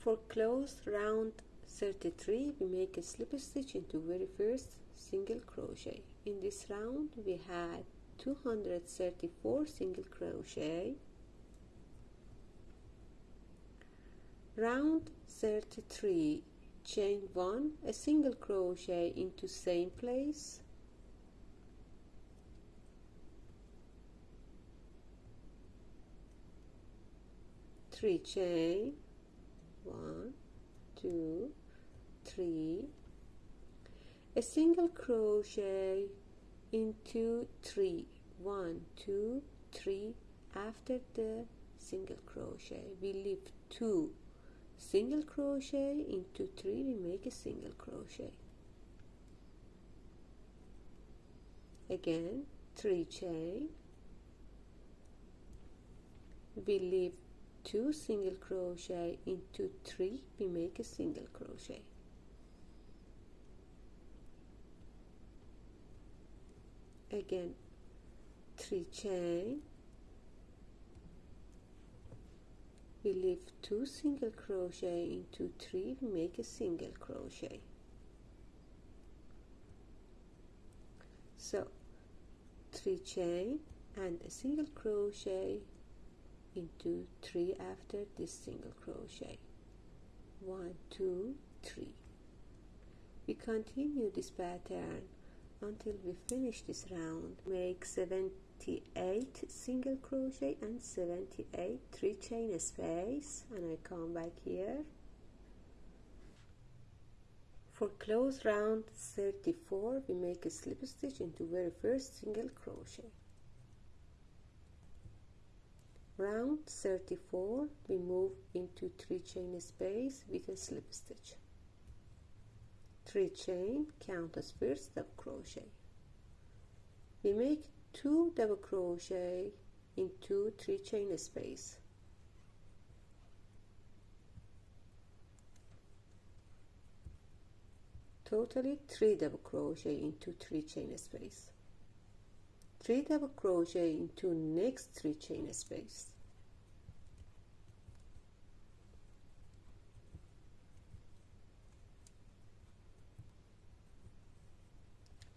for close round 33 we make a slip stitch into very first single crochet. In this round we had 234 single crochet. Round 33 chain 1 a single crochet into same place. Three chain one two three. A single crochet into three. One two three. After the single crochet we leave two. Single crochet into three we make a single crochet. Again three chain. We leave two single crochet into three we make a single crochet. Again three chain. We leave two single crochet into three we make a single crochet. So three chain and a single crochet into three after this single crochet. One two three. We continue this pattern until we finish this round. Make 78 single crochet and 78 three chain space. And I come back here. For close round 34 we make a slip stitch into very first single crochet round 34 we move into three chain space with a slip stitch. Three chain count as first double crochet. We make two double crochet into three chain space. Totally three double crochet into three chain space 3 double crochet into next 3 chain space.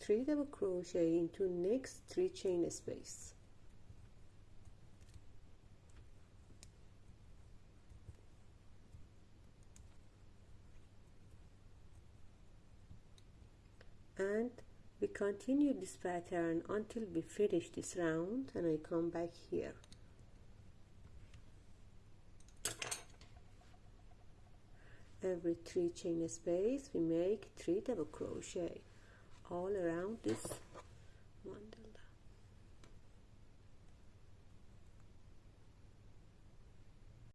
Three double crochet into next three chain space. And we continue this pattern until we finish this round and I come back here. Every three chain space we make three double crochet all around this